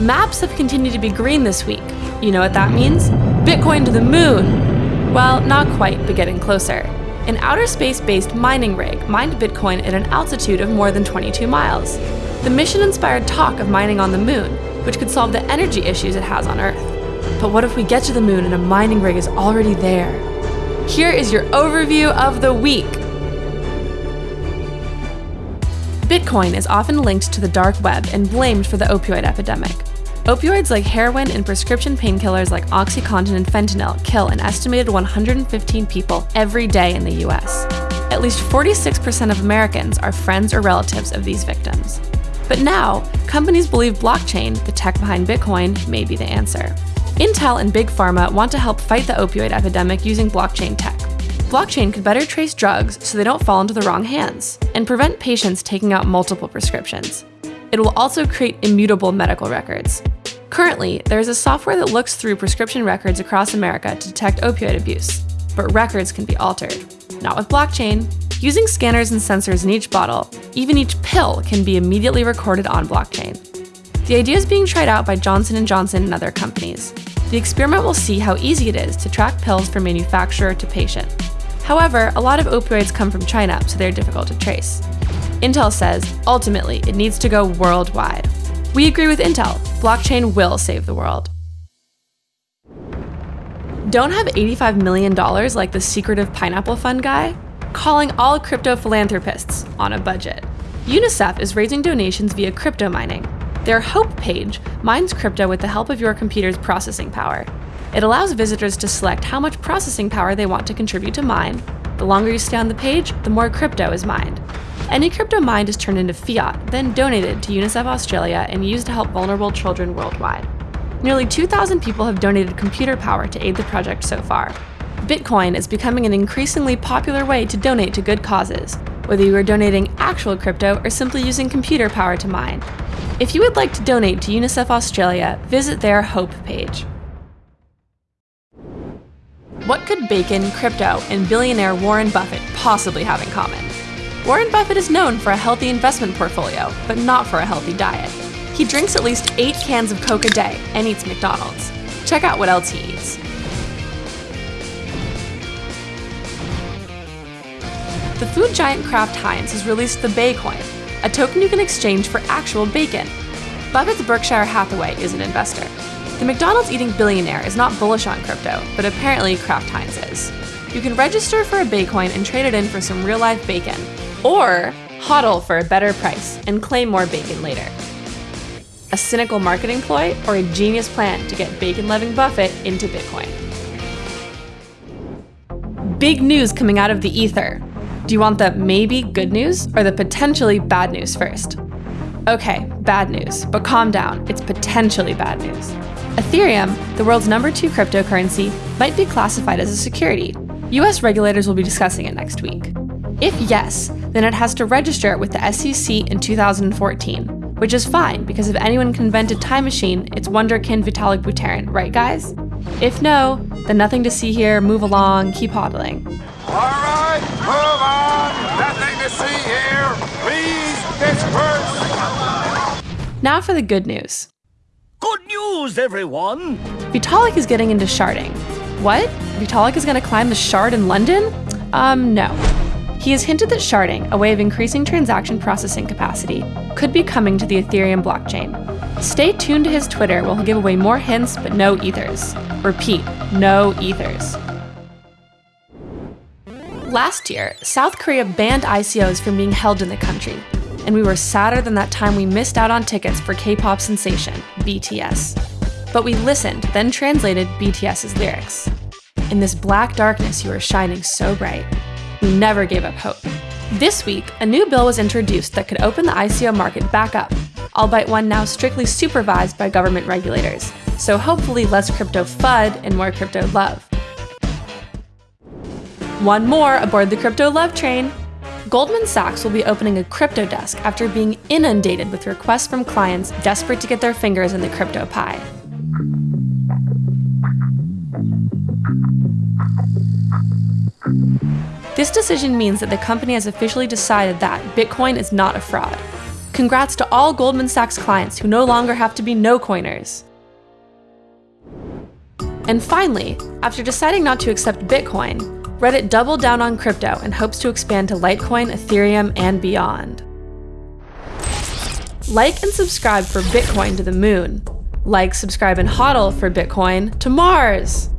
Maps have continued to be green this week. You know what that means? Bitcoin to the moon! Well, not quite, but getting closer. An outer space-based mining rig mined Bitcoin at an altitude of more than 22 miles. The mission inspired talk of mining on the moon, which could solve the energy issues it has on Earth. But what if we get to the moon and a mining rig is already there? Here is your overview of the week. Bitcoin is often linked to the dark web and blamed for the opioid epidemic. Opioids like heroin and prescription painkillers like OxyContin and fentanyl kill an estimated 115 people every day in the US. At least 46% of Americans are friends or relatives of these victims. But now, companies believe blockchain, the tech behind Bitcoin, may be the answer. Intel and Big Pharma want to help fight the opioid epidemic using blockchain tech. Blockchain could better trace drugs so they don't fall into the wrong hands, and prevent patients taking out multiple prescriptions. It will also create immutable medical records. Currently, there is a software that looks through prescription records across America to detect opioid abuse, but records can be altered. Not with blockchain. Using scanners and sensors in each bottle, even each pill can be immediately recorded on blockchain. The idea is being tried out by Johnson & Johnson and other companies. The experiment will see how easy it is to track pills from manufacturer to patient. However, a lot of opioids come from China, so they're difficult to trace. Intel says, ultimately, it needs to go worldwide. We agree with Intel. Blockchain will save the world. Don't have $85 million like the secretive pineapple fund guy? Calling all crypto philanthropists on a budget. UNICEF is raising donations via crypto mining. Their Hopepage mines crypto with the help of your computer's processing power. It allows visitors to select how much processing power they want to contribute to mine. The longer you stay on the page, the more crypto is mined. Any crypto mined is turned into fiat, then donated to UNICEF Australia and used to help vulnerable children worldwide. Nearly 2,000 people have donated computer power to aid the project so far. Bitcoin is becoming an increasingly popular way to donate to good causes, whether you are donating actual crypto or simply using computer power to mine. If you would like to donate to UNICEF Australia, visit their Hope page. What could bacon, crypto, and billionaire Warren Buffett possibly have in common? Warren Buffett is known for a healthy investment portfolio, but not for a healthy diet. He drinks at least eight cans of Coke a day and eats McDonald's. Check out what else he eats. The food giant Kraft Heinz has released the Bacoin, a token you can exchange for actual bacon. Buffett's Berkshire Hathaway is an investor. The McDonald's eating billionaire is not bullish on crypto, but apparently Kraft Heinz is. You can register for a Bacoin and trade it in for some real life bacon, or hodl for a better price and claim more bacon later. A cynical marketing ploy or a genius plan to get bacon-loving Buffett into Bitcoin. Big news coming out of the ether. Do you want the maybe good news or the potentially bad news first? Okay, bad news, but calm down, it's potentially bad news. Ethereum, the world's number two cryptocurrency, might be classified as a security. US regulators will be discussing it next week. If yes, then it has to register with the SEC in 2014, which is fine because if anyone can invent a time machine, it's wonderkin Vitalik Buterin, right guys? If no, then nothing to see here, move along, keep hodling. Alright, move on! Nothing to see here! Please disperse! Now for the good news. News, everyone! Vitalik is getting into sharding. What? Vitalik is gonna climb the shard in London? Um, no. He has hinted that sharding, a way of increasing transaction processing capacity, could be coming to the Ethereum blockchain. Stay tuned to his Twitter where he'll give away more hints but no ethers. Repeat, no ethers. Last year, South Korea banned ICOs from being held in the country, and we were sadder than that time we missed out on tickets for K-pop sensation, BTS. But we listened, then translated BTS's lyrics. In this black darkness you are shining so bright, we never gave up hope. This week, a new bill was introduced that could open the ICO market back up, albeit one now strictly supervised by government regulators, so hopefully less crypto FUD and more crypto love. One more aboard the crypto love train. Goldman Sachs will be opening a crypto desk after being inundated with requests from clients desperate to get their fingers in the crypto pie. This decision means that the company has officially decided that Bitcoin is not a fraud. Congrats to all Goldman Sachs clients who no longer have to be no coiners. And finally, after deciding not to accept Bitcoin, Reddit doubled down on crypto and hopes to expand to Litecoin, Ethereum, and beyond. Like and subscribe for Bitcoin to the moon. Like, subscribe, and hodl for Bitcoin to Mars!